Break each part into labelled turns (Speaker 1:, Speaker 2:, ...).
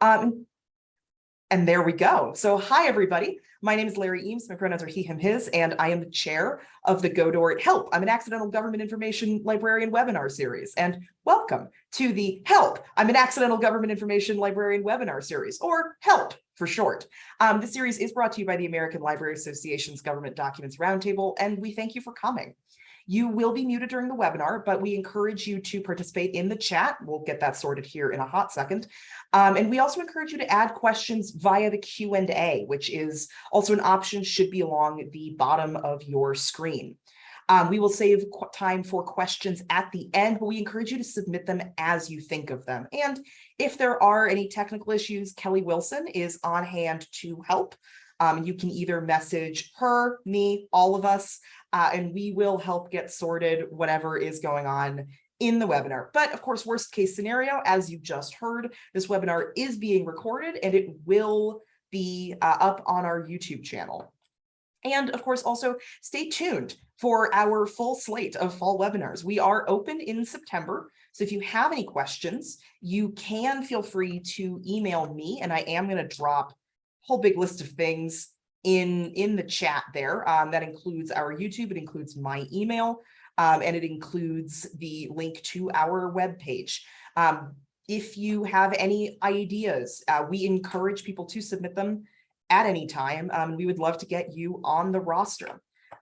Speaker 1: Um, and there we go. So hi, everybody. My name is Larry Eames. My pronouns are he, him, his, and I am the chair of the Godort Help. I'm an accidental government information librarian webinar series. And welcome to the Help. I'm an accidental government information librarian webinar series, or HELP for short. Um, this series is brought to you by the American Library Association's Government Documents Roundtable, and we thank you for coming. You will be muted during the webinar, but we encourage you to participate in the chat. We'll get that sorted here in a hot second. Um, and we also encourage you to add questions via the Q&A, which is also an option should be along the bottom of your screen. Um, we will save time for questions at the end, but we encourage you to submit them as you think of them. And if there are any technical issues, Kelly Wilson is on hand to help. Um, you can either message her, me, all of us, uh, and we will help get sorted whatever is going on in the webinar. But of course, worst case scenario, as you just heard, this webinar is being recorded and it will be uh, up on our YouTube channel. And of course, also stay tuned for our full slate of fall webinars. We are open in September. So if you have any questions, you can feel free to email me and I am going to drop whole big list of things in, in the chat there. Um, that includes our YouTube, it includes my email, um, and it includes the link to our webpage. Um, if you have any ideas, uh, we encourage people to submit them at any time. Um, we would love to get you on the roster.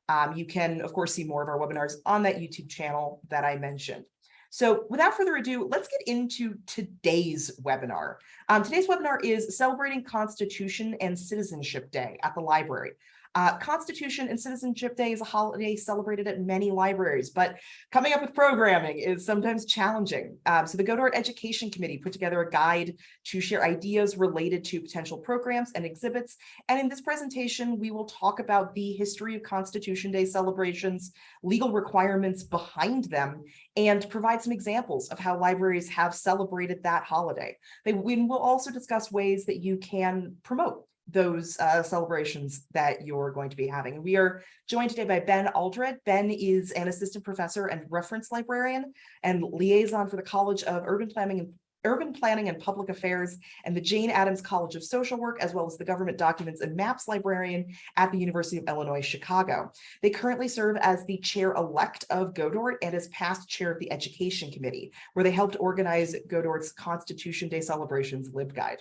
Speaker 1: Um, you can, of course, see more of our webinars on that YouTube channel that I mentioned. So without further ado, let's get into today's webinar. Um, today's webinar is Celebrating Constitution and Citizenship Day at the library. Uh, Constitution and Citizenship Day is a holiday celebrated at many libraries, but coming up with programming is sometimes challenging. Um, so the Godort Education Committee put together a guide to share ideas related to potential programs and exhibits. And in this presentation, we will talk about the history of Constitution Day celebrations, legal requirements behind them, and provide some examples of how libraries have celebrated that holiday. They, we will also discuss ways that you can promote those uh, celebrations that you're going to be having. We are joined today by Ben Aldred. Ben is an assistant professor and reference librarian and liaison for the College of Urban Planning and Urban Planning and Public Affairs and the Jane Addams College of Social Work, as well as the Government Documents and Maps Librarian at the University of Illinois, Chicago. They currently serve as the chair-elect of Godort and as past chair of the Education Committee, where they helped organize Godort's Constitution Day celebrations LibGuide.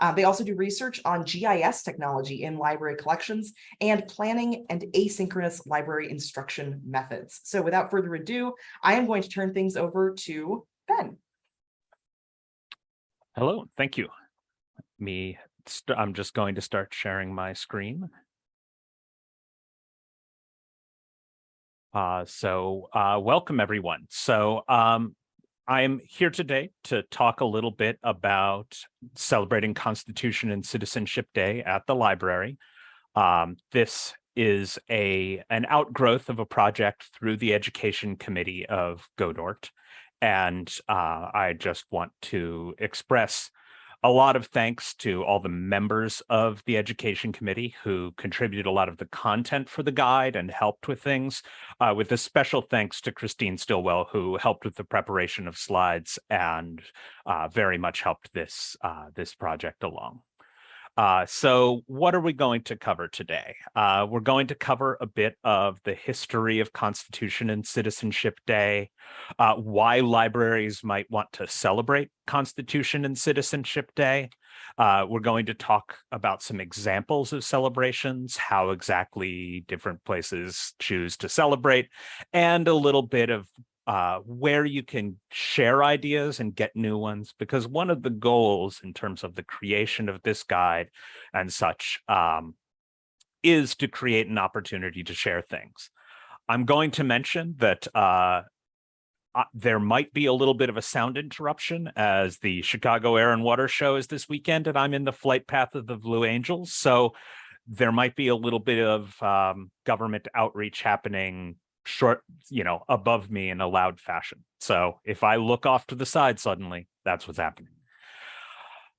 Speaker 1: Uh, they also do research on GIS technology in library collections and planning and asynchronous library instruction methods. So without further ado, I am going to turn things over to Ben.
Speaker 2: Hello, thank you. Me, I'm just going to start sharing my screen. Uh, so uh, welcome everyone. So um, I'm here today to talk a little bit about celebrating Constitution and Citizenship Day at the library. Um, this is a an outgrowth of a project through the Education Committee of Godort. And uh, I just want to express a lot of thanks to all the members of the education committee who contributed a lot of the content for the guide and helped with things, uh, with a special thanks to Christine Stillwell, who helped with the preparation of slides and uh, very much helped this, uh, this project along. Uh, so what are we going to cover today? Uh, we're going to cover a bit of the history of Constitution and Citizenship Day, uh, why libraries might want to celebrate Constitution and Citizenship Day. Uh, we're going to talk about some examples of celebrations, how exactly different places choose to celebrate, and a little bit of uh, where you can share ideas and get new ones, because one of the goals in terms of the creation of this guide and such um, is to create an opportunity to share things. I'm going to mention that uh, uh, there might be a little bit of a sound interruption as the Chicago Air and Water Show is this weekend and I'm in the flight path of the Blue Angels. So there might be a little bit of um, government outreach happening short, you know, above me in a loud fashion. So if I look off to the side suddenly, that's what's happening.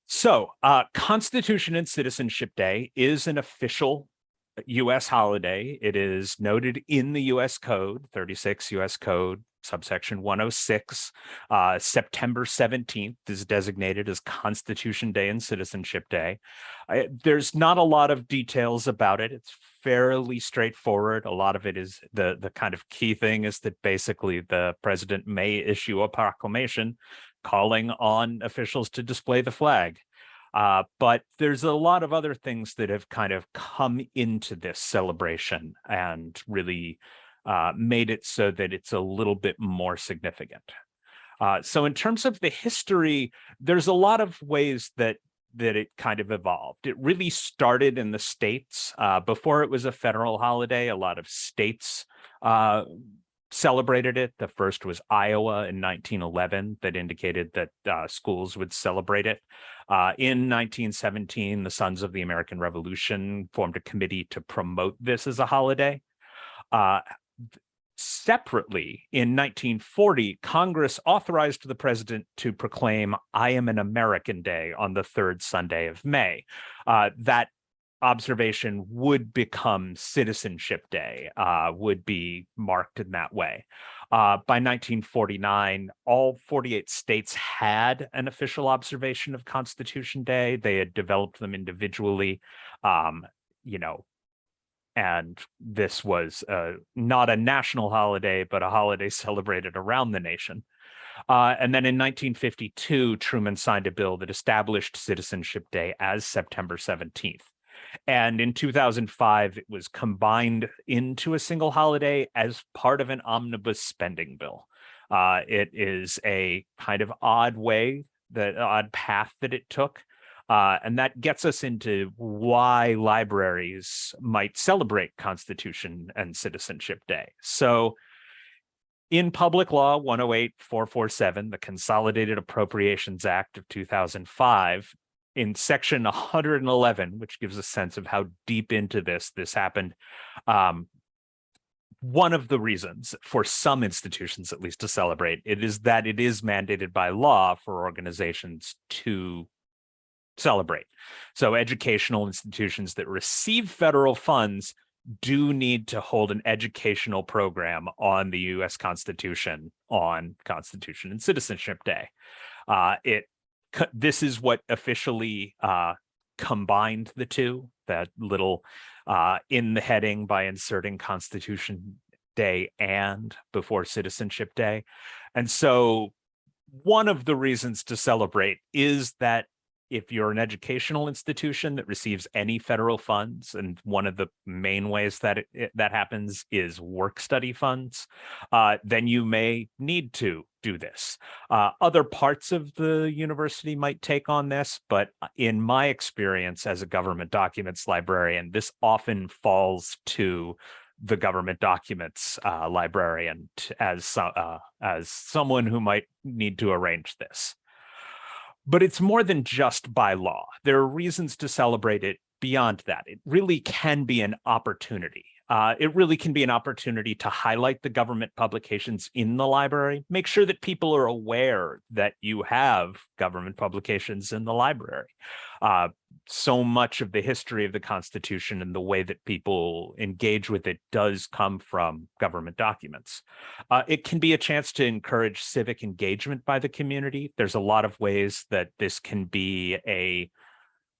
Speaker 2: So uh, Constitution and Citizenship Day is an official U.S. holiday. It is noted in the U.S. Code, 36 U.S. Code subsection 106. Uh, September 17th is designated as Constitution Day and Citizenship Day. I- there's not a lot of details about it. It's fairly straightforward. A lot of it is the the kind of key thing is that basically the president may issue a proclamation calling on officials to display the flag. Uh, but there's a lot of other things that have kind of come into this celebration and really uh, made it so that it's a little bit more significant. Uh, so in terms of the history, there's a lot of ways that that it kind of evolved. It really started in the states uh, before it was a federal holiday. A lot of states uh, celebrated it. The first was Iowa in 1911 that indicated that uh, schools would celebrate it. Uh, in 1917, the Sons of the American Revolution formed a committee to promote this as a holiday. Uh, separately, in 1940, Congress authorized the president to proclaim I am an American Day on the third Sunday of May. Uh, that observation would become Citizenship Day, uh, would be marked in that way. Uh, by 1949, all 48 states had an official observation of Constitution Day. They had developed them individually, um, you know, and this was uh, not a national holiday, but a holiday celebrated around the nation. Uh, and then in 1952, Truman signed a bill that established Citizenship Day as September 17th. And in 2005, it was combined into a single holiday as part of an omnibus spending bill. Uh, it is a kind of odd way, the odd path that it took. Uh, and that gets us into why libraries might celebrate Constitution and Citizenship Day. So in Public Law 108447, the Consolidated Appropriations Act of 2005, in section 111, which gives a sense of how deep into this this happened, um, one of the reasons for some institutions, at least to celebrate, it is that it is mandated by law for organizations to celebrate. So educational institutions that receive federal funds do need to hold an educational program on the US Constitution on Constitution and Citizenship Day. Uh, it this is what officially uh, combined the two, that little uh, in the heading by inserting Constitution Day and before Citizenship Day. And so one of the reasons to celebrate is that if you're an educational institution that receives any federal funds, and one of the main ways that it, that happens is work study funds, uh, then you may need to do this. Uh, other parts of the university might take on this, but uh, in my experience as a government documents librarian, this often falls to the government documents uh, librarian as uh, as someone who might need to arrange this. But it's more than just by law. There are reasons to celebrate it beyond that. It really can be an opportunity. Uh, it really can be an opportunity to highlight the government publications in the library, make sure that people are aware that you have government publications in the library. Uh, so much of the history of the Constitution and the way that people engage with it does come from government documents. Uh, it can be a chance to encourage civic engagement by the community. There's a lot of ways that this can be a,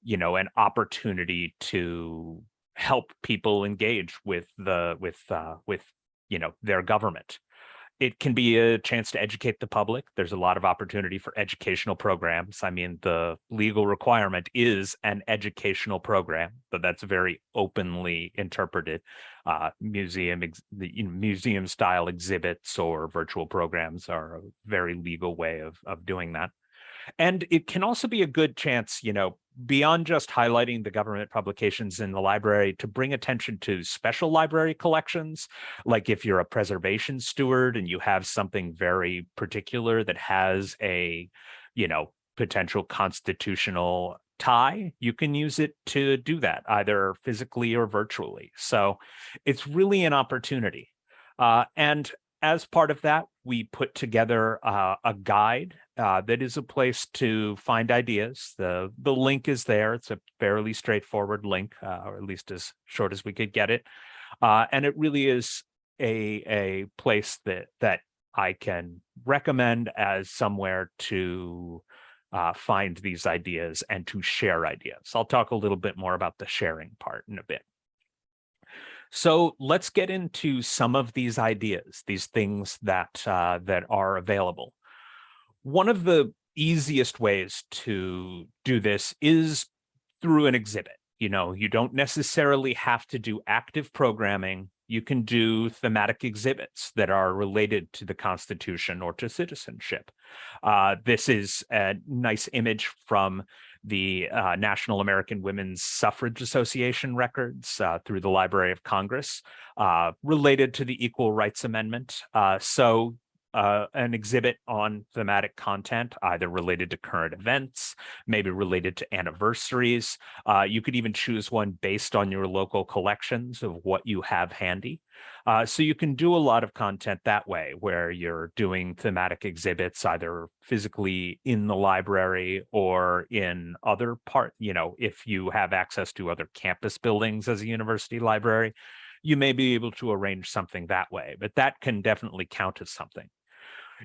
Speaker 2: you know, an opportunity to help people engage with the with uh, with you know their government. It can be a chance to educate the public. There's a lot of opportunity for educational programs. I mean, the legal requirement is an educational program, but that's very openly interpreted. Uh, museum the you know, museum style exhibits or virtual programs are a very legal way of of doing that. And it can also be a good chance, you know, beyond just highlighting the government publications in the library to bring attention to special library collections. Like if you're a preservation steward and you have something very particular that has a, you know, potential constitutional tie, you can use it to do that either physically or virtually. So it's really an opportunity. Uh, and as part of that, we put together uh, a guide uh, that is a place to find ideas. The, the link is there. It's a fairly straightforward link, uh, or at least as short as we could get it. Uh, and it really is a, a place that, that I can recommend as somewhere to uh, find these ideas and to share ideas. I'll talk a little bit more about the sharing part in a bit. So let's get into some of these ideas, these things that uh, that are available. One of the easiest ways to do this is through an exhibit. You know, you don't necessarily have to do active programming. You can do thematic exhibits that are related to the Constitution or to citizenship. Uh, this is a nice image from the uh, National American Women's Suffrage Association records uh, through the Library of Congress uh, related to the Equal Rights Amendment. Uh, so uh, an exhibit on thematic content, either related to current events, maybe related to anniversaries. Uh, you could even choose one based on your local collections of what you have handy. Uh, so you can do a lot of content that way, where you're doing thematic exhibits either physically in the library or in other part, you know, if you have access to other campus buildings as a university library, you may be able to arrange something that way, but that can definitely count as something.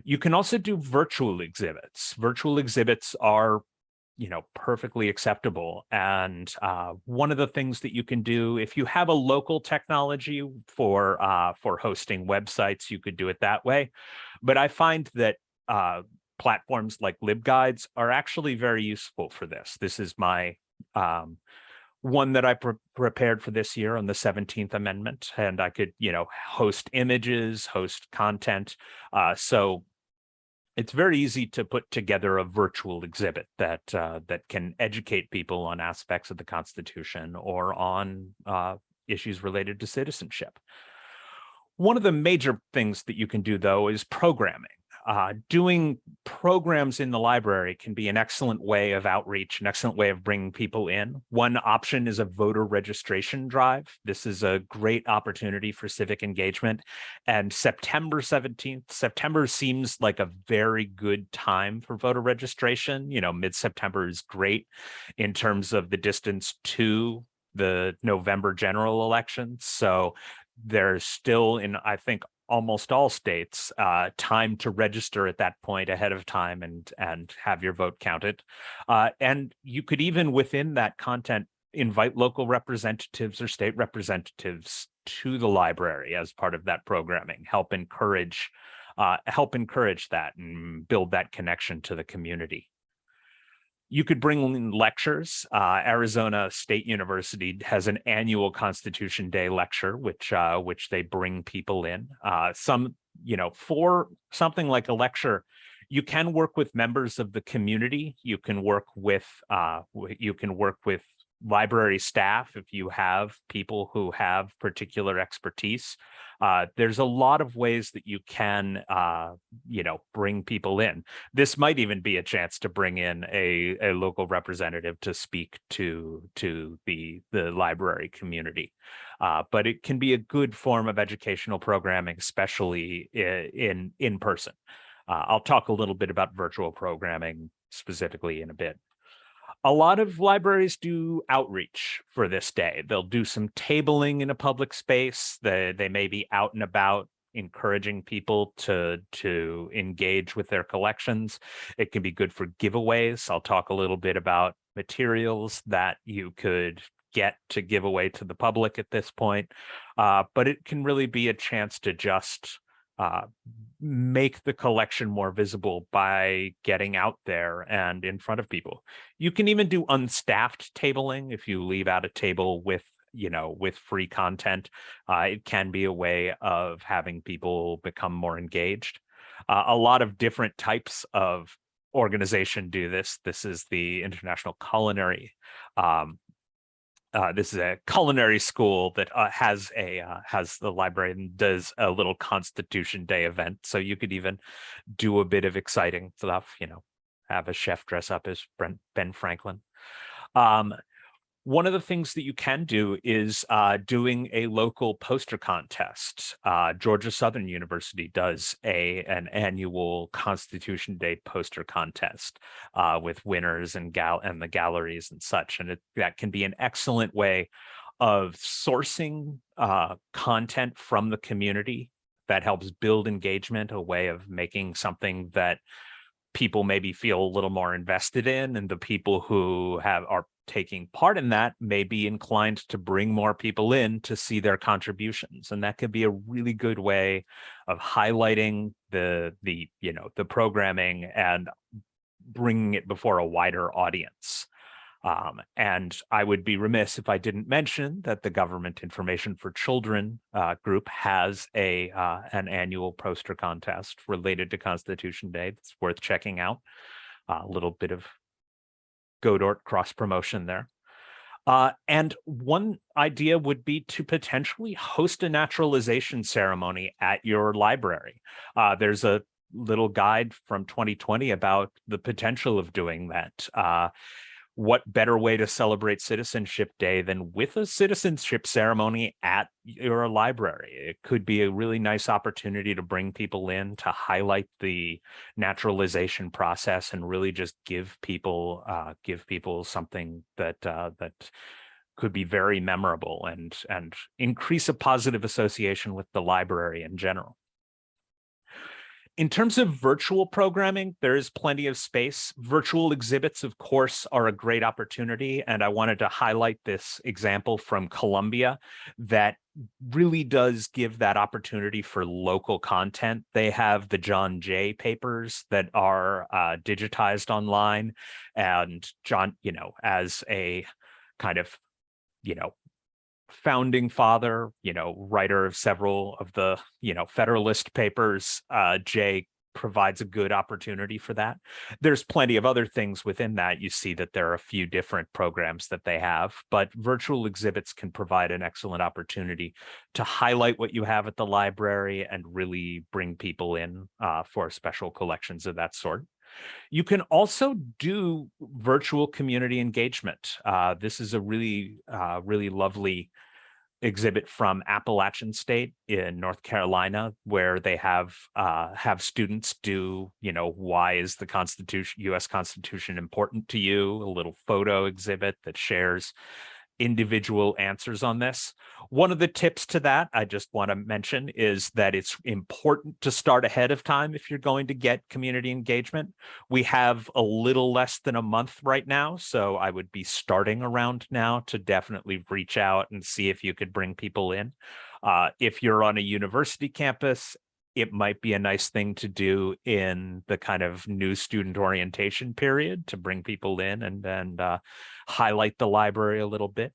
Speaker 2: You can also do virtual exhibits. Virtual exhibits are, you know, perfectly acceptable. And uh, one of the things that you can do, if you have a local technology for uh, for hosting websites, you could do it that way. But I find that uh, platforms like LibGuides are actually very useful for this. This is my um, one that I pre prepared for this year on the 17th Amendment, and I could, you know, host images, host content. Uh, so it's very easy to put together a virtual exhibit that uh, that can educate people on aspects of the Constitution or on uh, issues related to citizenship. One of the major things that you can do, though, is programming uh, doing programs in the library can be an excellent way of outreach, an excellent way of bringing people in. One option is a voter registration drive. This is a great opportunity for civic engagement. And September 17th, September seems like a very good time for voter registration. You know, mid-September is great in terms of the distance to the November general election. So there's still in, I think, almost all states uh, time to register at that point ahead of time and and have your vote counted. Uh, and you could even within that content invite local representatives or state representatives to the library as part of that programming, help encourage uh, help encourage that and build that connection to the community you could bring in lectures. Uh, Arizona State University has an annual Constitution Day lecture, which uh, which they bring people in. Uh, some, you know, for something like a lecture, you can work with members of the community. You can work with uh, you can work with library staff if you have people who have particular expertise. Uh, there's a lot of ways that you can, uh, you know, bring people in. This might even be a chance to bring in a, a local representative to speak to to the the library community. Uh, but it can be a good form of educational programming, especially in in, person. Uh, I'll talk a little bit about virtual programming specifically in a bit a lot of libraries do outreach for this day. They'll do some tabling in a public space. They, they may be out and about encouraging people to to engage with their collections. It can be good for giveaways. I'll talk a little bit about materials that you could get to give away to the public at this point. Uh, but it can really be a chance to just uh, make the collection more visible by getting out there and in front of people. You can even do unstaffed tabling if you leave out a table with you know with free content. Uh, it can be a way of having people become more engaged. Uh, a lot of different types of organization do this. This is the international culinary um, uh, this is a culinary school that uh, has a uh, has the library and does a little Constitution Day event. So you could even do a bit of exciting stuff, you know, have a chef dress up as Brent, Ben Franklin. Um, one of the things that you can do is uh, doing a local poster contest. Uh, Georgia Southern University does a an annual Constitution Day poster contest uh, with winners and gal and the galleries and such, and it, that can be an excellent way of sourcing uh, content from the community that helps build engagement, a way of making something that people maybe feel a little more invested in and the people who have are taking part in that may be inclined to bring more people in to see their contributions. And that could be a really good way of highlighting the the you know the programming and bringing it before a wider audience um, and I would be remiss if I didn't mention that the Government Information for Children uh, group has a uh, an annual poster contest related to Constitution Day that's worth checking out. A little bit of Godort cross promotion there. Uh, and one idea would be to potentially host a naturalization ceremony at your library. Uh, there's a little guide from 2020 about the potential of doing that. Uh, what better way to celebrate Citizenship Day than with a citizenship ceremony at your library? It could be a really nice opportunity to bring people in to highlight the naturalization process and really just give people uh, give people something that uh, that could be very memorable and and increase a positive association with the library in general. In terms of virtual programming, there is plenty of space. Virtual exhibits, of course, are a great opportunity. And I wanted to highlight this example from Columbia that really does give that opportunity for local content. They have the John Jay papers that are uh, digitized online. And John, you know, as a kind of, you know, founding father, you know, writer of several of the, you know, Federalist papers, uh, Jay provides a good opportunity for that. There's plenty of other things within that. You see that there are a few different programs that they have, but virtual exhibits can provide an excellent opportunity to highlight what you have at the library and really bring people in uh, for special collections of that sort. You can also do virtual community engagement. Uh, this is a really, uh, really lovely exhibit from Appalachian State in North Carolina, where they have uh, have students do, you know, why is the Constitution, U.S. Constitution important to you? A little photo exhibit that shares individual answers on this. One of the tips to that I just want to mention is that it's important to start ahead of time if you're going to get community engagement. We have a little less than a month right now, so I would be starting around now to definitely reach out and see if you could bring people in. Uh, if you're on a university campus it might be a nice thing to do in the kind of new student orientation period to bring people in and and uh, highlight the library a little bit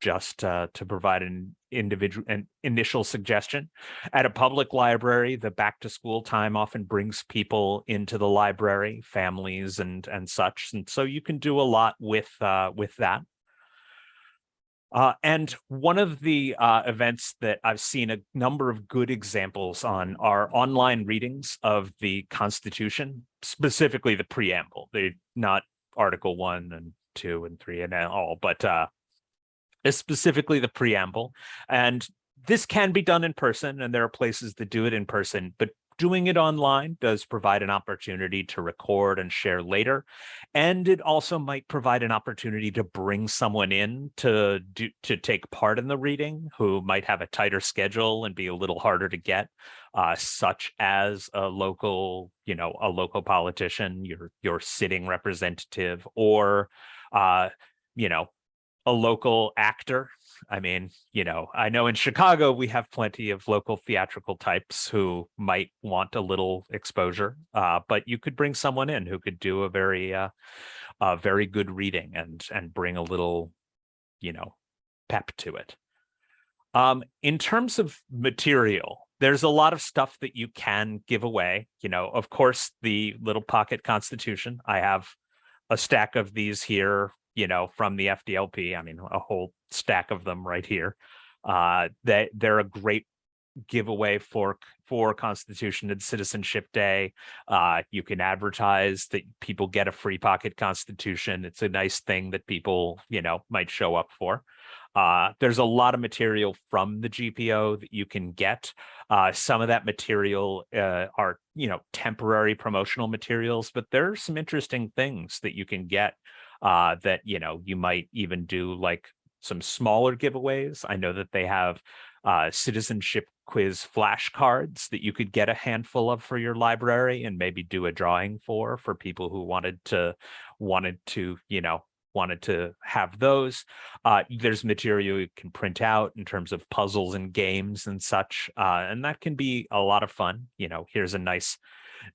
Speaker 2: just uh, to provide an individual an initial suggestion. At a public library the back to school time often brings people into the library families and and such and so you can do a lot with uh, with that uh, and one of the uh, events that I've seen a number of good examples on are online readings of the Constitution, specifically the preamble, the not Article One and Two and Three and all, but uh, specifically the preamble. And this can be done in person, and there are places that do it in person, but Doing it online does provide an opportunity to record and share later. And it also might provide an opportunity to bring someone in to do to take part in the reading who might have a tighter schedule and be a little harder to get, uh, such as a local, you know, a local politician, your your sitting representative, or uh, you know, a local actor I mean, you know, I know in Chicago, we have plenty of local theatrical types who might want a little exposure, uh, but you could bring someone in who could do a very, uh, a very good reading and, and bring a little, you know, pep to it. Um, in terms of material, there's a lot of stuff that you can give away. You know, of course, the little pocket constitution. I have a stack of these here you know, from the FDLP. I mean, a whole stack of them right here. Uh, they, they're a great giveaway for for Constitution and Citizenship Day. Uh, you can advertise that people get a free pocket Constitution. It's a nice thing that people, you know, might show up for. Uh, there's a lot of material from the GPO that you can get. Uh, some of that material uh, are, you know, temporary promotional materials, but there are some interesting things that you can get uh, that, you know, you might even do like some smaller giveaways. I know that they have uh, citizenship quiz flashcards that you could get a handful of for your library and maybe do a drawing for for people who wanted to wanted to you know wanted to have those uh, there's material you can print out in terms of puzzles and games and such uh, and that can be a lot of fun you know here's a nice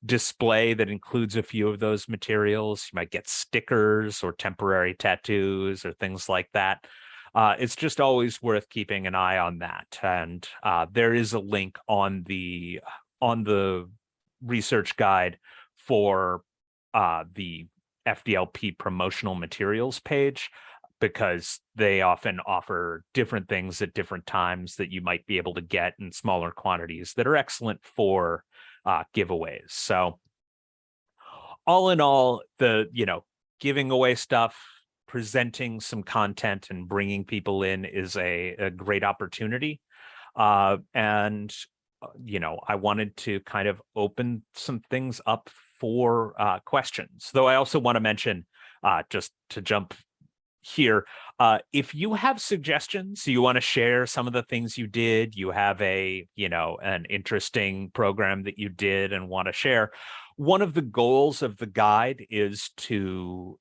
Speaker 2: display that includes a few of those materials you might get stickers or temporary tattoos or things like that uh, it's just always worth keeping an eye on that. And uh, there is a link on the on the research guide for uh, the FDLP promotional materials page because they often offer different things at different times that you might be able to get in smaller quantities that are excellent for uh, giveaways. So all in all, the, you know, giving away stuff, presenting some content and bringing people in is a, a great opportunity. Uh, and, uh, you know, I wanted to kind of open some things up for uh, questions, though I also want to mention, uh, just to jump here, uh, if you have suggestions, you want to share some of the things you did, you have a, you know, an interesting program that you did and want to share, one of the goals of the guide is to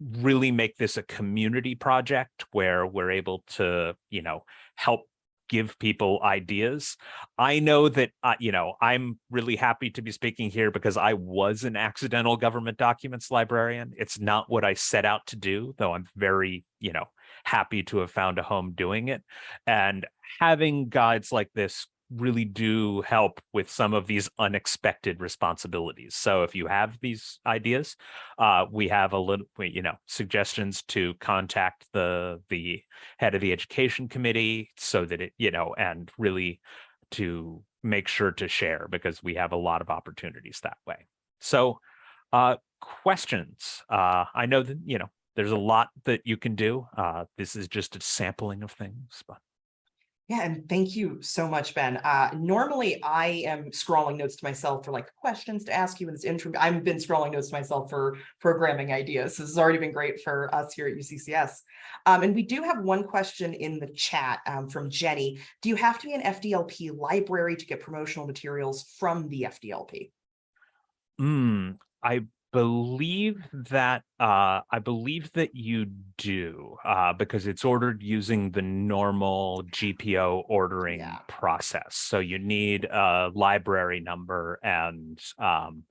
Speaker 2: really make this a community project where we're able to, you know, help give people ideas. I know that, uh, you know, I'm really happy to be speaking here because I was an accidental government documents librarian. It's not what I set out to do, though I'm very, you know, happy to have found a home doing it. And having guides like this really do help with some of these unexpected responsibilities. So if you have these ideas, uh, we have a little, you know, suggestions to contact the the head of the education committee so that it, you know, and really to make sure to share because we have a lot of opportunities that way. So uh, questions. Uh, I know that, you know, there's a lot that you can do. Uh, this is just a sampling of things, but
Speaker 1: yeah, and thank you so much, Ben. Uh, normally, I am scrolling notes to myself for like questions to ask you in this intro. I've been scrolling notes to myself for programming ideas. This has already been great for us here at UCCS. Um, and we do have one question in the chat um, from Jenny. Do you have to be an FDLP library to get promotional materials from the FDLP?
Speaker 2: Mm, I believe that uh, I believe that you do uh, because it's ordered using the normal GPO ordering
Speaker 1: Yeah.
Speaker 2: process. So you need a library number and um,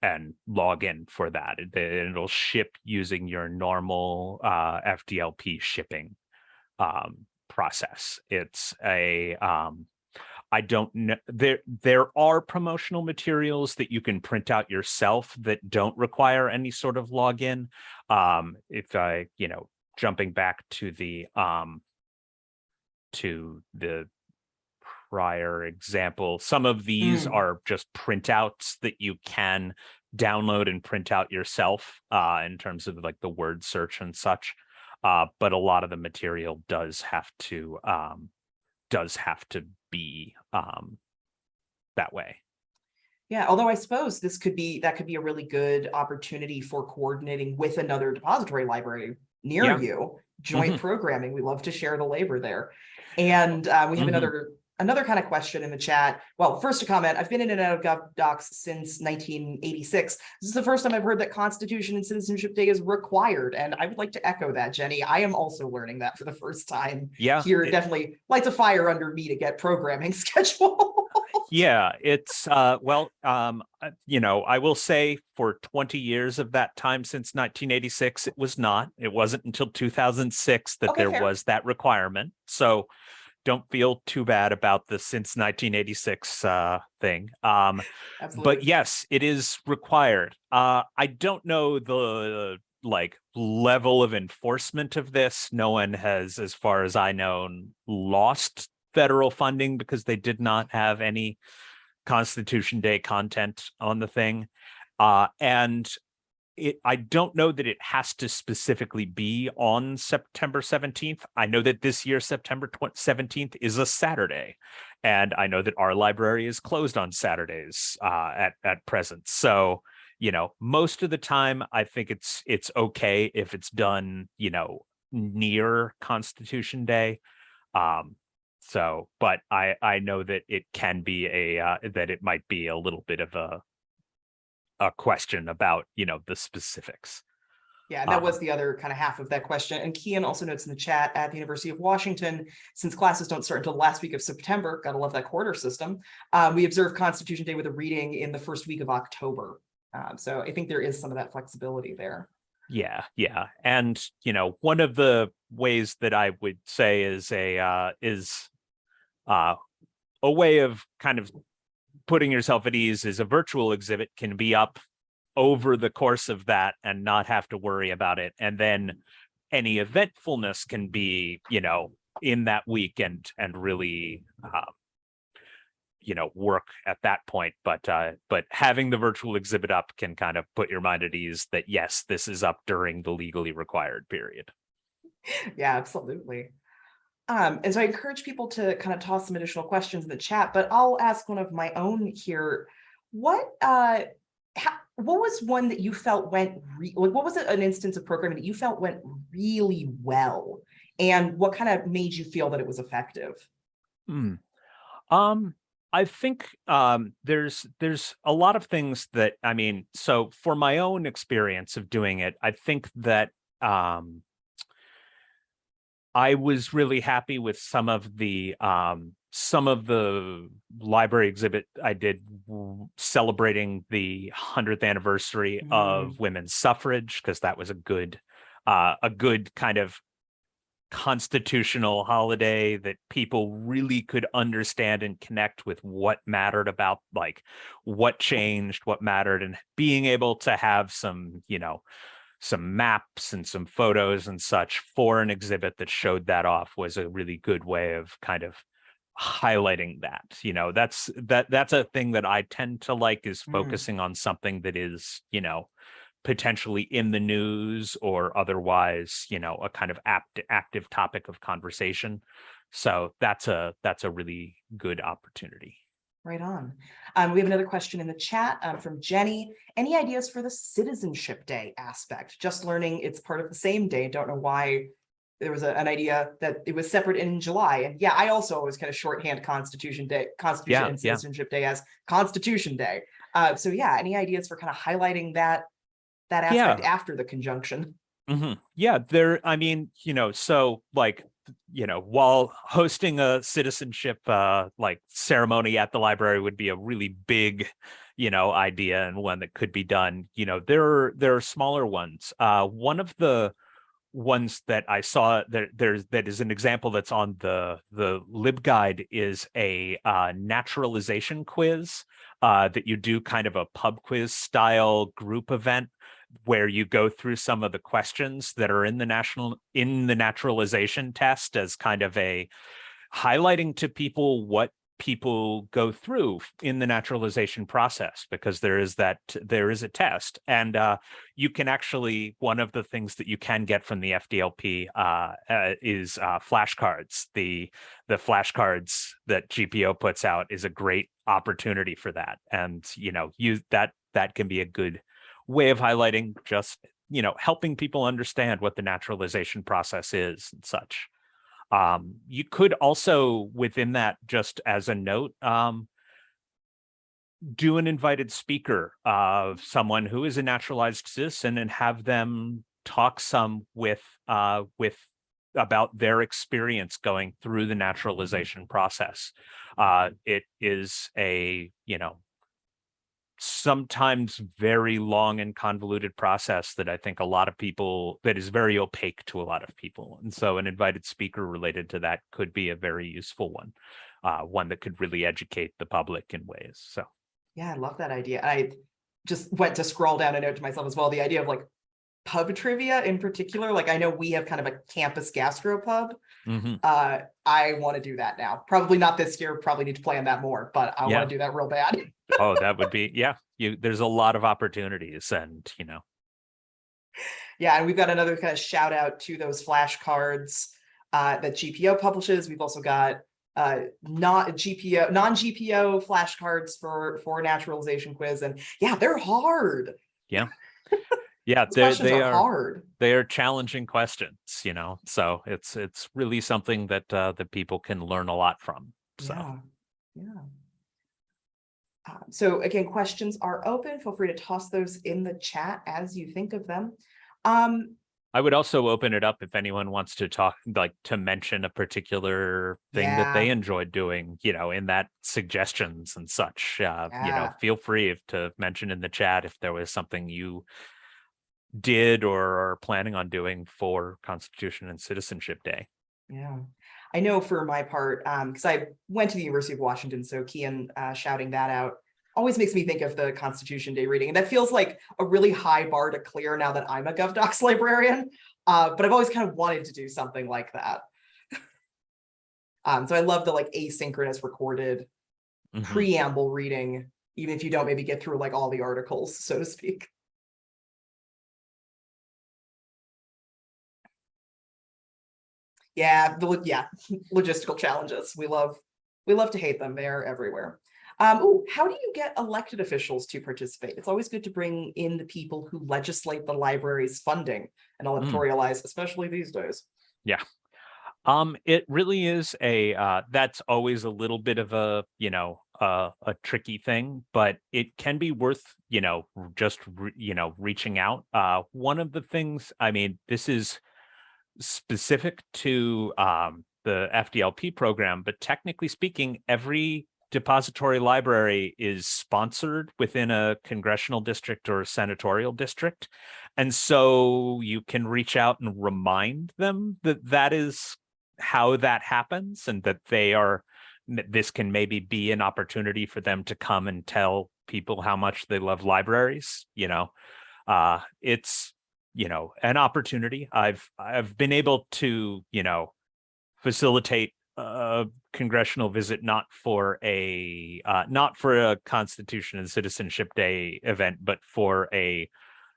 Speaker 2: and log in for that. It, it'll ship using your normal uh, FDLP shipping um, process. It's a um, I don't know. There, there are promotional materials that you can print out yourself that don't require any sort of login. Um, if I, you know, jumping back to the um, to the prior example, some of these
Speaker 1: Mm.
Speaker 2: are just printouts that you can download and print out yourself uh, in terms of like the word search and such. Uh, but a lot of the material does have to um, does have to be um, that way.
Speaker 1: Yeah, although I suppose this could be, that could be a really good opportunity for coordinating with another depository library near
Speaker 2: Yeah.
Speaker 1: you, joint programming. We love to share the labor there. And uh, we have
Speaker 2: Mhm.
Speaker 1: another, another kind of question in the chat. Well, first a comment, I've been in and out of Gov Docs since nineteen eighty-six. This is the first time I've heard that Constitution and Citizenship Day is required, and I would like to echo that, Jenny. I am also learning that for the first time
Speaker 2: Yeah.
Speaker 1: here.
Speaker 2: it-
Speaker 1: Definitely lights a fire under me to get programming schedule.
Speaker 2: yeah, it's uh well, um, uh, you know, I will say for 20 years of that time since 1986, it was not. It wasn't until 2006 that
Speaker 1: Okay,
Speaker 2: there
Speaker 1: fair.
Speaker 2: was that requirement. So don't feel too bad about the since 1986 uh thing. Um, but yes, it is required. Uh, I don't know the like level of enforcement of this. No one has, as far as I know, lost federal funding because they did not have any Constitution Day content on the thing. Uh, and it, I don't know that it has to specifically be on September 17th. I know that this year, September 17th is a Saturday. And I know that our library is closed on Saturdays uh, at, at present. So, you know, most of the time, I think it's it's okay if it's done, you know, near Constitution Day. Um, so, but I I know that it can be a uh, that it might be a little bit of a a question about you know the specifics.
Speaker 1: Yeah, that
Speaker 2: Um,
Speaker 1: was the other kind of half of that question. And Kian also notes in the chat at the University of Washington, since classes don't start until the last week of September, gotta love that quarter system. Um, we observe Constitution Day with a reading in the first week of October. Um, so I think there is some of that flexibility there.
Speaker 2: Yeah, yeah. And, you know, one of the ways that I would say is a uh is uh a way of kind of putting yourself at ease is a virtual exhibit can be up over the course of that and not have to worry about it. And then any eventfulness can be, you know, in that week and and really um you know work at that point but uh but having the virtual exhibit up can kind of put your mind at ease that yes this is up during the legally required period
Speaker 1: Yeah, absolutely. Um, and so I encourage people to kind of toss some additional questions in the chat, but I'll ask one of my own here. What uh how, what was one that you felt went like what was an instance of programming that you felt went really well? And what kind of made you feel that it was effective?
Speaker 2: Hmm. um i think um there's there's a lot of things that i mean so for my own experience of doing it i think that um I was really happy with some of the um, some of the library exhibit I did celebrating the 100th anniversary of women's suffrage because that was a good uh, a good kind of constitutional holiday that people really could understand and connect with what mattered about like what changed what mattered and being able to have some you know some maps and some photos and such for an exhibit that showed that off was a really good way of kind of highlighting that you know? That's that that's a thing that i tend to like is
Speaker 1: Mhm.
Speaker 2: focusing on something that is you know potentially in the news or otherwise you know a kind of apt, active topic of conversation. So that's a that's a really good opportunity
Speaker 1: Right on. Um, we have another question in the chat um, from Jenny. Any ideas for the Citizenship Day aspect? Just learning it's part of the same day. Don't know why there was a- an idea that it was separate in July. And yeah, I also always kind of shorthand Constitution Day, Constitution
Speaker 2: Yeah,
Speaker 1: and
Speaker 2: yeah.
Speaker 1: Citizenship Day as Constitution Day. Uh, so yeah, any ideas for kind of highlighting that that aspect after the conjunction?
Speaker 2: hmm Yeah, there, I mean, you know, so like, you know, while hosting a citizenship uh like ceremony at the library would be a really big, you know, idea and one that could be done, you know, there are there are smaller ones. Uh one of the ones that I saw that there's that is an example that's on the the libguide is a uh naturalization quiz uh that you do kind of a pub quiz style group event where you go through some of the questions that are in the national in the naturalization test as kind of a highlighting to people what people go through in the naturalization process because there is that there is a test. And uh, you can actually one of the things that you can get from the FDLP uh, uh, is uh, flashcards. The the flashcards that GPO puts out is a great opportunity for that. And you know you that that can be a good way of highlighting just you know helping people understand what the naturalization process is and such. Um you could also within that just as a note um do an invited speaker of someone who is a naturalized citizen and have them talk some with uh with about their experience going through the naturalization process. Uh it is a you know sometimes very long and convoluted process that I think a lot of people that is very opaque to a lot of people. And so an invited speaker related to that could be a very useful one, uh, one that could really educate the public in ways. So
Speaker 1: Yeah, I love that idea. I just went to scroll down a note to myself as well. The idea of like pub trivia in particular, like I know we have kind of a campus gastro pub.
Speaker 2: mhm.
Speaker 1: Uh, I want to do that now. Probably not this year, probably need to plan that more, but I
Speaker 2: Yeah.
Speaker 1: want to do that real bad.
Speaker 2: oh, that would be, yeah, you, there's a lot of opportunities and, you know,
Speaker 1: Yeah, and we've got another kind of shout out to those flashcards uh, that GPO publishes. We've also got uh, not GPO, non-GPO flashcards for for naturalization quiz. And yeah, they're hard.
Speaker 2: Yeah,
Speaker 1: Those
Speaker 2: they they
Speaker 1: are
Speaker 2: are
Speaker 1: hard.
Speaker 2: they are challenging questions, you know. So it's it's really something that uh, that people can learn a lot from. So
Speaker 1: Yeah, yeah. Uh, So again, questions are open. Feel free to toss those in the chat as you think of them. Um,
Speaker 2: I would also open it up if anyone wants to talk, like to mention a particular thing that they enjoyed doing, you know, in that suggestions and such. Uh, you know, feel free if- to mention in the chat if there was something you did or are planning on doing for Constitution and Citizenship Day.
Speaker 1: Yeah, I know for my part, um, because I went to the University of Washington, so Kian uh, shouting that out always makes me think of the Constitution Day reading, and that feels like a really high bar to clear now that I'm a GovDocs librarian. Uh, but I've always kind of wanted to do something like that. um, so I love the like asynchronous recorded
Speaker 2: Mhm.
Speaker 1: preamble reading, even if you don't maybe get through like all the articles, so to speak. Yeah, the yeah, logistical challenges. We love we love to hate them. They are everywhere. Um, ooh, how do you get elected officials to participate? It's always good to bring in the people who legislate the library's funding and electoralize, especially these days. Yeah.
Speaker 2: Um, it really is a uh, that's always a little bit of a you know uh, a tricky thing, but it can be worth you know just you know reaching out. Uh, one of the things, I mean, this is specific to um, the FDLP program, but technically speaking, every depository library is sponsored within a congressional district or senatorial district. And so you can reach out and remind them that that is how that happens and that they are, this can maybe be an opportunity for them to come and tell people how much they love libraries, you know. Uh, it's, you know, an opportunity. I've, I've been able to, you know, facilitate a congressional visit, not for a, uh, not for a Constitution and Citizenship Day event, but for a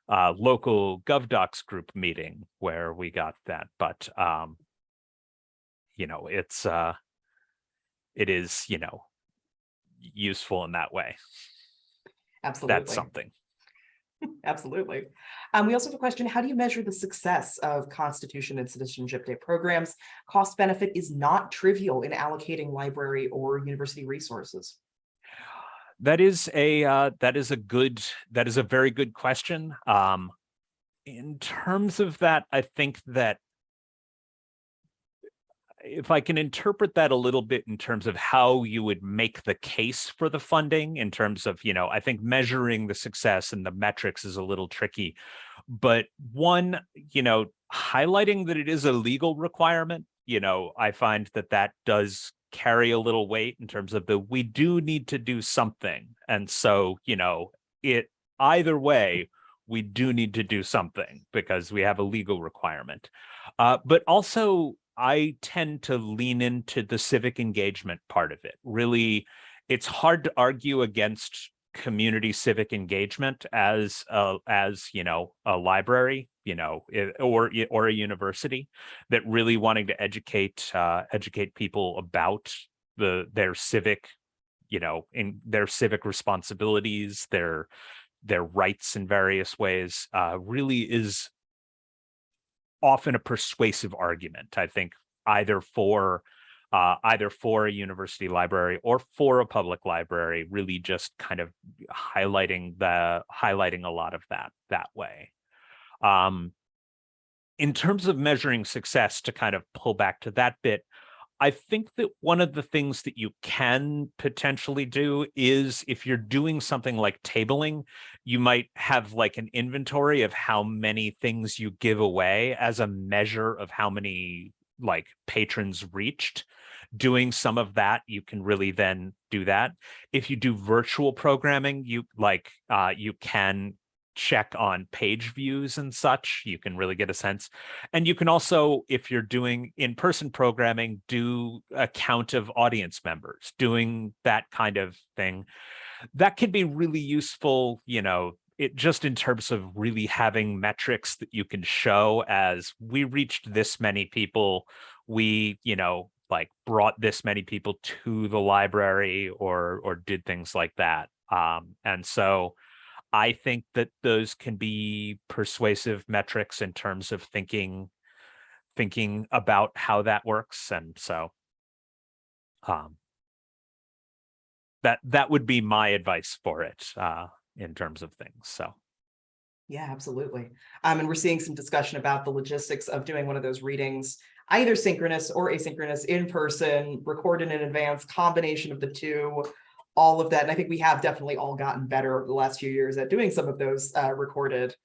Speaker 2: uh, local GovDocs group meeting where we got that. But, um, you know, it's, uh, it is, you know, useful in that way.
Speaker 1: Absolutely.
Speaker 2: That's something.
Speaker 1: Absolutely. Um, we also have a question, how do you measure the success of Constitution and Citizenship Day programs? Cost benefit is not trivial in allocating library or university resources.
Speaker 2: That is a uh, that is a good that is a very good question. Um, in terms of that, I think that if I can interpret that a little bit in terms of how you would make the case for the funding in terms of, you know, I think measuring the success and the metrics is a little tricky. But one, you know, highlighting that it is a legal requirement, you know, I find that that does carry a little weight in terms of the we do need to do something. And so, you know, it either way, we do need to do something because we have a legal requirement. Uh, but also, I tend to lean into the civic engagement part of it. Really, it's hard to argue against community civic engagement as a, as you know a library you know or or a university that really wanting to educate uh, educate people about the their civic you know in their civic responsibilities their their rights in various ways uh, really is often a persuasive argument i think either for uh, either for a university library or for a public library really just kind of highlighting the highlighting a lot of that that way. Um in terms of measuring success to kind of pull back to that bit I think that one of the things that you can potentially do is if you're doing something like tabling, you might have like an inventory of how many things you give away as a measure of how many like patrons reached. Doing some of that, you can really then do that. If you do virtual programming, you like uh, you can check on page views and such. You can really get a sense. And you can also, if you're doing in-person programming, do a count of audience members, doing that kind of thing. That can be really useful, you know, it just in terms of really having metrics that you can show as we reached this many people, we, you know, like brought this many people to the library or or did things like that. Um, and so I think that those can be persuasive metrics in terms of thinking thinking about how that works. And so um that that would be my advice for it uh in terms of things. So
Speaker 1: Yeah, absolutely. Um, and we're seeing some discussion about the logistics of doing one of those readings, either synchronous or asynchronous, in person, recorded in advance, combination of the two, all of that. And I think we have definitely all gotten better over the last few years at doing some of those uh, recorded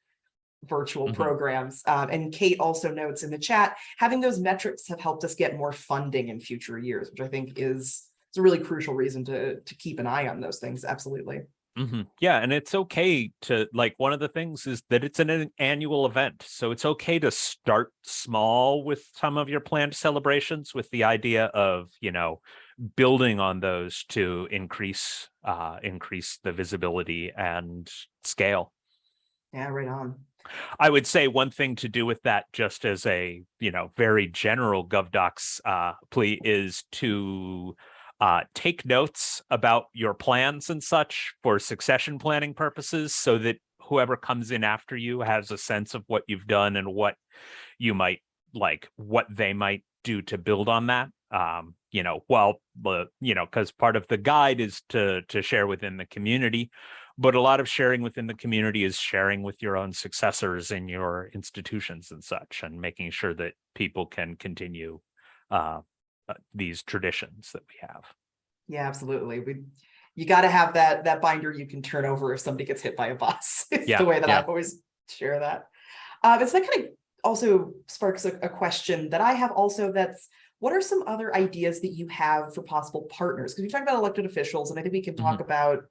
Speaker 1: virtual
Speaker 2: Mhm.
Speaker 1: programs. Um, and Kate also notes in the chat, having those metrics have helped us get more funding in future years, which I think is, is a really crucial reason to, to keep an eye on those things. Absolutely.
Speaker 2: Mhm. Yeah, and it's okay to like one of the things is that it's an, an annual event. So it's okay to start small with some of your planned celebrations with the idea of, you know, building on those to increase uh increase the visibility and scale.
Speaker 1: Yeah, right on.
Speaker 2: I would say one thing to do with that, just as a you know very general GovDocs uh, plea, is to uh, take notes about your plans and such for succession planning purposes, so that whoever comes in after you has a sense of what you've done and what you might like, what they might do to build on that. Um, you know, while the you know, because part of the guide is to to share within the community but a lot of sharing within the community is sharing with your own successors in your institutions and such and making sure that people can continue uh, uh, these traditions that we have
Speaker 1: Yeah, absolutely. We, you got to have that, that binder you can turn over if somebody gets hit by a bus. It's
Speaker 2: Yeah,
Speaker 1: the way that
Speaker 2: yeah.
Speaker 1: I always share that. Uh, but so that kind of also sparks a, a question that I have also that's, what are some other ideas that you have for possible partners? Because we talked about elected officials and I think we can talk about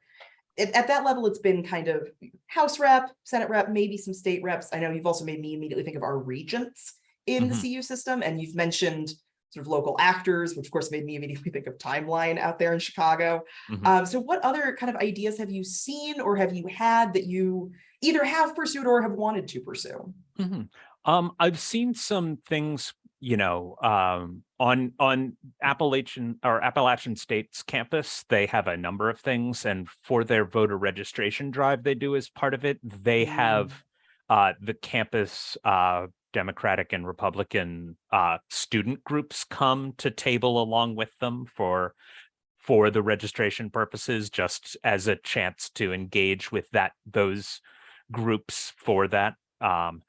Speaker 1: at, at that level, it's been kind of House rep, Senate rep, maybe some state reps. I know you've also made me immediately think of our regents in the
Speaker 2: Mhm.
Speaker 1: CU system, and you've mentioned sort of local actors, which of course made me immediately think of Timeline out there in Chicago.
Speaker 2: Mhm.
Speaker 1: Um, so what other kind of ideas have you seen or have you had that you either have pursued or have wanted to pursue?
Speaker 2: Mhm. Um, I've seen some things, you know, um, on on Appalachian or Appalachian State's campus. They have a number of things, and for their voter registration drive, they do as part of it. They
Speaker 1: Mm.
Speaker 2: have uh, the campus uh, Democratic and Republican uh, student groups come to table along with them for for the registration purposes, just as a chance to engage with that those groups for that. Um,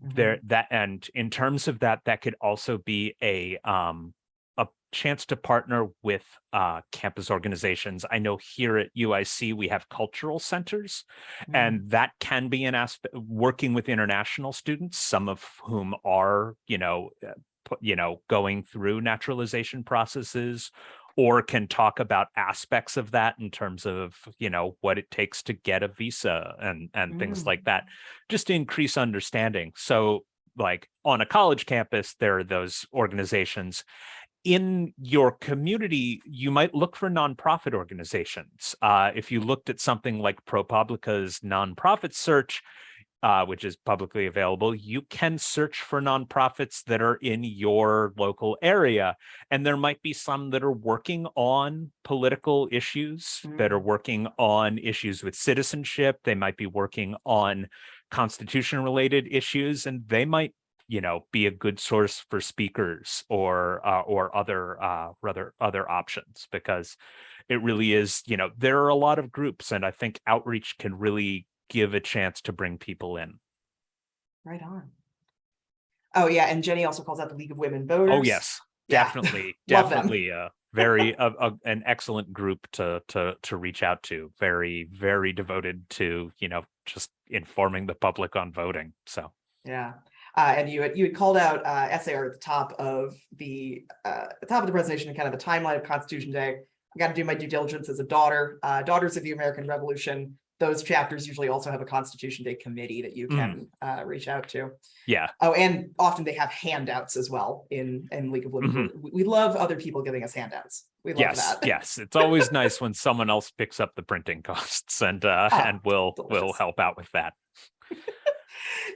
Speaker 2: there that and in terms of that that could also be a um a chance to partner with uh campus organizations i know here at uic we have cultural centers
Speaker 1: Mhm.
Speaker 2: and that can be an aspect working with international students some of whom are you know uh, you know going through naturalization processes or can talk about aspects of that in terms of you know what it takes to get a visa and and things
Speaker 1: Mm.
Speaker 2: like that just to increase understanding so like on a college campus there are those organizations in your community, you might look for nonprofit organizations. Uh, if you looked at something like ProPublica's nonprofit search, uh, which is publicly available, you can search for nonprofits that are in your local area. And there might be some that are working on political issues, that are working on issues with citizenship. They might be working on constitution related issues, and they might you know be a good source for speakers or uh, or other uh rather other options because it really is you know there are a lot of groups and i think outreach can really give a chance to bring people in
Speaker 1: Right on. Oh, yeah, and Jenny also calls out the League of Women Voters.
Speaker 2: oh yes definitely
Speaker 1: them.
Speaker 2: definitely uh very a, a, an excellent group to to to reach out to very very devoted to you know just informing the public on voting so
Speaker 1: Yeah, uh, and you had, you had called out, uh, SAR at the top of the, uh, the top of the presentation and kind of the timeline of Constitution Day. I got to do my due diligence as a daughter, uh, Daughters of the American Revolution. Those chapters usually also have a Constitution Day committee that you
Speaker 2: Mm.
Speaker 1: can, uh, reach out to.
Speaker 2: yeah
Speaker 1: Oh, and often they have handouts as well in, in League of Women.
Speaker 2: Mhm.
Speaker 1: We, we love other people giving us handouts. We love
Speaker 2: yes
Speaker 1: that.
Speaker 2: yes it's always nice when someone else picks up the printing costs and uh
Speaker 1: Ah,
Speaker 2: and will will help out with that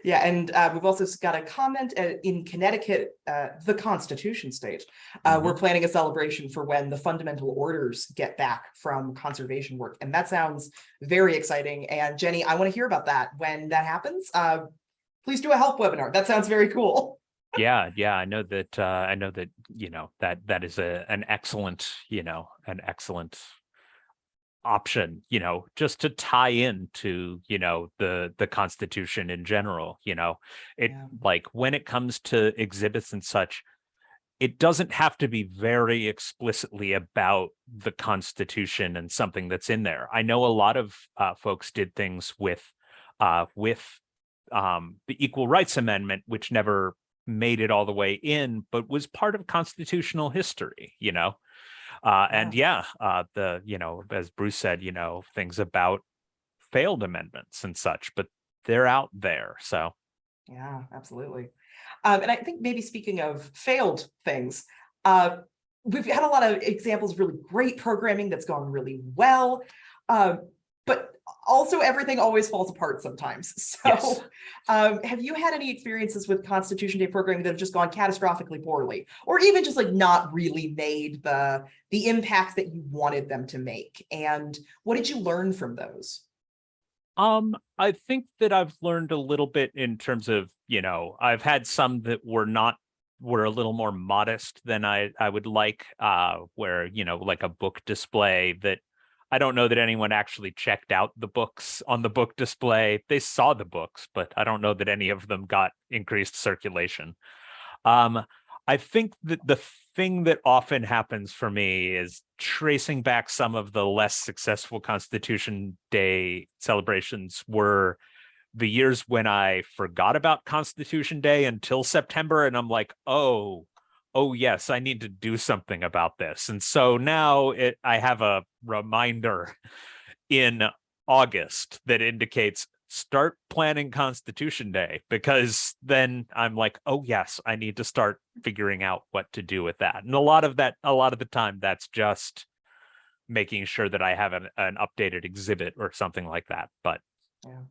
Speaker 1: Yeah, and uh, we've also got a comment uh, in Connecticut, uh, the Constitution state. Uh,
Speaker 2: Mm-hmm.
Speaker 1: We're planning a celebration for when the fundamental orders get back from conservation work. And that sounds very exciting. And Jenny, I want to hear about that when that happens. Uh, Please do a help webinar. That sounds very cool.
Speaker 2: Yeah, yeah, I know that, uh, I know that, you know, that, that is a, an excellent, you know, an excellent option, you know, just to tie in to, you know, the, the Constitution in general, you know, it,
Speaker 1: Yeah.
Speaker 2: like, when it comes to exhibits and such, it doesn't have to be very explicitly about the Constitution and something that's in there. I know a lot of, uh, folks did things with, uh, with, um, the Equal Rights Amendment, which never made it all the way in, but was part of constitutional history, you know? Uh, and yeah, uh, the, you know, as Bruce said, you know, things about failed amendments and such, but they're out there. So,
Speaker 1: Yeah, absolutely. Um, and I think maybe speaking of failed things, uh, we've had a lot of examples of really great programming that's gone really well. Um, but also everything always falls apart sometimes.
Speaker 2: Yes.
Speaker 1: So um, have you had any experiences with Constitution Day programming that have just gone catastrophically poorly? Or even just like not really made the, the impact that you wanted them to make? And what did you learn from those?
Speaker 2: um, I think that I've learned a little bit in terms of, you know, I've had some that were not were a little more modest than I I would like, uh, where, you know, like a book display that I don't know that anyone actually checked out the books on the book display. They saw the books, but I don't know that any of them got increased circulation. Um, I think that the thing that often happens for me is tracing back some of the less successful Constitution Day celebrations were the years when I forgot about Constitution Day until September, and I'm like, oh, oh yes, I need to do something about this. And so now it, I have a reminder in August that indicates start planning Constitution Day because then I'm like, oh yes, I need to start figuring out what to do with that. And a lot of that, a lot of the time, that's just making sure that I have an, an updated exhibit or something like that. But
Speaker 1: Yeah.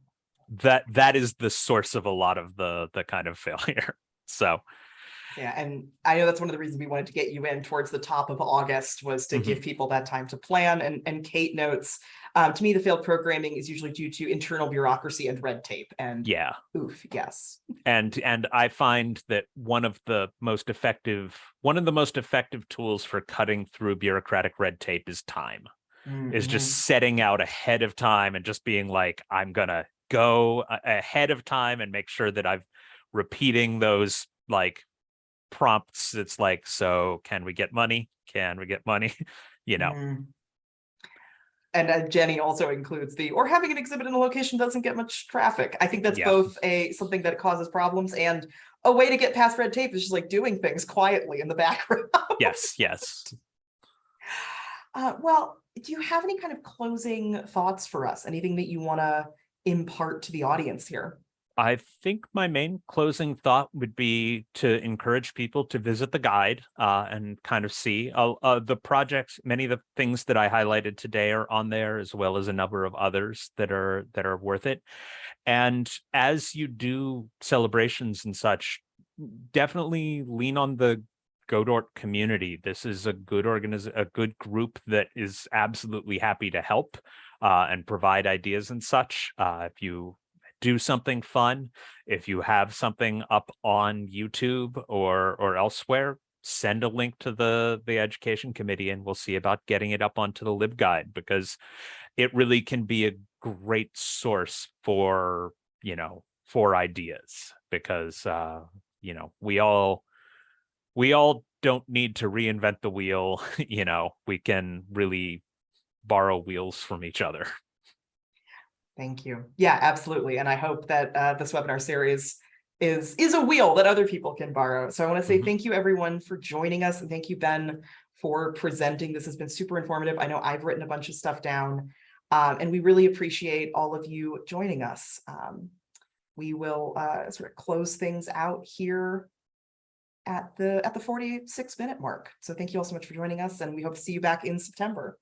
Speaker 2: that that is the source of a lot of the the kind of failure. So
Speaker 1: Yeah, and I know that's one of the reasons we wanted to get you in towards the top of August was to
Speaker 2: Mhm.
Speaker 1: give people that time to plan. And, and Kate notes, um, to me, the failed programming is usually due to internal bureaucracy and red tape. And
Speaker 2: yeah,
Speaker 1: oof, yes.
Speaker 2: and and i find that one of the most effective one of the most effective tools for cutting through bureaucratic red tape is time is just
Speaker 1: Mhm.
Speaker 2: setting out ahead of time and just being like i'm gonna go ahead of time and make sure that i've repeating those like prompts it's like so can we get money can we get money you know
Speaker 1: Mhm. And uh, Jenny also includes the, or having an exhibit in a location doesn't get much traffic. I think that's
Speaker 2: Yeah.
Speaker 1: both a, something that causes problems and a way to get past red tape is just like doing things quietly in the background.
Speaker 2: yes yes
Speaker 1: Uh, well, do you have any kind of closing thoughts for us? Anything that you want to impart to the audience here?
Speaker 2: I think my main closing thought would be to encourage people to visit the guide uh, and kind of see uh, uh, the projects. Many of the things that I highlighted today are on there, as well as a number of others that are that are worth it. And as you do celebrations and such, definitely lean on the Godort community. This is a good organiz a good group that is absolutely happy to help uh, and provide ideas and such. Uh, if you do something fun. If you have something up on YouTube or or elsewhere, send a link to the the education committee and we'll see about getting it up onto the LibGuide because it really can be a great source for, you know, for ideas because uh, you know, we all we all don't need to reinvent the wheel, you know, we can really borrow wheels from each other.
Speaker 1: Thank you. Yeah, absolutely. And I hope that uh, this webinar series is is a wheel that other people can borrow. So I want to say
Speaker 2: Mhm.
Speaker 1: thank you everyone for joining us and thank you Ben for presenting. This has been super informative. I know I've written a bunch of stuff down um, and we really appreciate all of you joining us. Um, we will uh, sort of close things out here at the at the 46 minute mark. So thank you all so much for joining us and we hope to see you back in September.